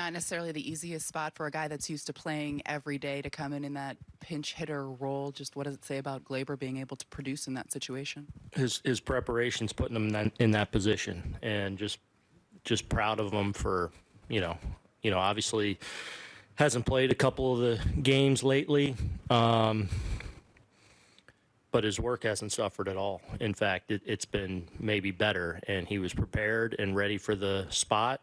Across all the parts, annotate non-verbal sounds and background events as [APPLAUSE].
not necessarily the easiest spot for a guy that's used to playing every day to come in in that pinch hitter role. Just what does it say about Gleyber being able to produce in that situation? his his preparation's putting him in that, in that position, and just just proud of him for you know you know obviously hasn't played a couple of the games lately, um, but his work hasn't suffered at all. In fact, it, it's been maybe better, and he was prepared and ready for the spot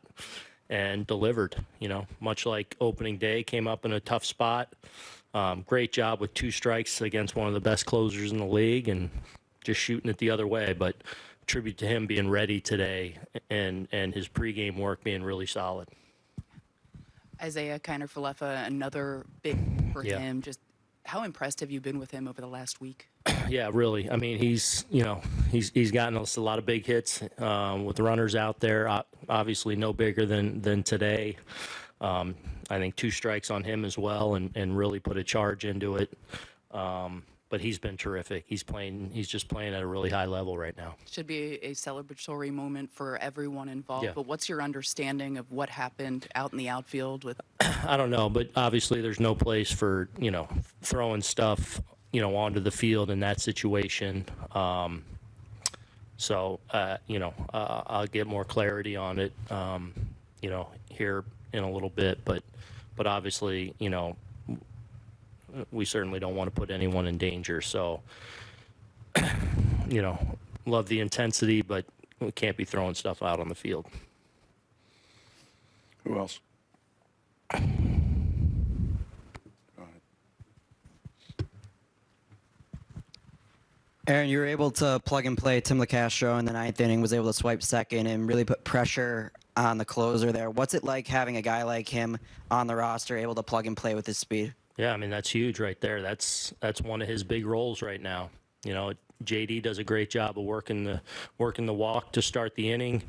and delivered. You know, much like opening day, came up in a tough spot. Um, great job with two strikes against one of the best closers in the league, and just shooting it the other way. But tribute to him being ready today and and his pregame work being really solid. Isiah Kiner-Falefa, another big for Yeah. him. Just how impressed have you been with him over the last week? [CLEARS THROAT] Yeah, really. I mean, he's you know he's he's gotten us a lot of big hits um, with runners out there. Obviously, no bigger than than today. Um, I think two strikes on him as well, and and really put a charge into it. Um, but he's been terrific. He's playing. He's just playing at a really high level right now. Should be a celebratory moment for everyone involved. Yeah. But what's your understanding of what happened out in the outfield with [CLEARS THROAT] I don't know, but obviously there's no place for you know throwing stuff you know onto the field in that situation. Um, so uh, you know uh, I'll get more clarity on it um, you know here in a little bit, but but obviously you know we certainly don't want to put anyone in danger. So [CLEARS THROAT] you know love the intensity, but we can't be throwing stuff out on the field. Who else? Go ahead. Aaron, you were able to plug and play Tim Locastro in the ninth inning, was able to swipe second and really put pressure on the closer there. What's it like having a guy like him on the roster, able to plug and play with his speed? Yeah, I mean that's huge right there. That's that's one of his big roles right now. You know, JD does a great job of working the working the walk to start the inning.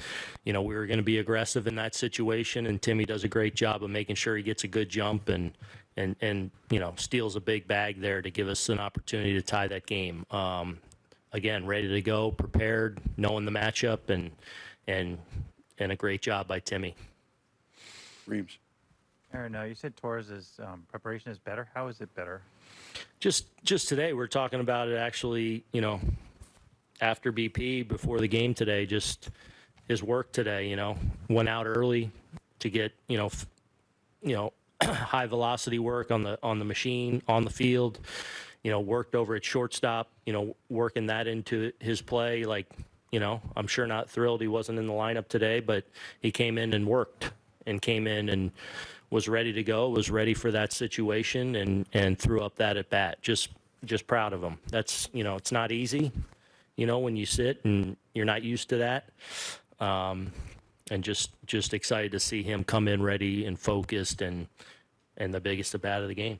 You know, we were going to be aggressive in that situation, and Timmy does a great job of making sure he gets a good jump and and and you know steals a big bag there to give us an opportunity to tie that game. Um, again, ready to go, prepared, knowing the matchup, and and and a great job by Timmy. Reeves. Aaron, uh, you said Torres' um, preparation is better. How is it better? just just today we're talking about it actually you know after bp before the game today just his work today you know went out early to get you know f- you know [CLEARS THROAT] high velocity work on the on the machine on the field you know worked over at shortstop you know working that into his play like you know i'm sure not thrilled he wasn't in the lineup today but he came in and worked and came in and was ready to go, was ready for that situation, and and threw up that at bat. Just just proud of him. That's you know it's not easy, you know when you sit and you're not used to that, um, and just just excited to see him come in ready and focused and and the biggest at bat of the game.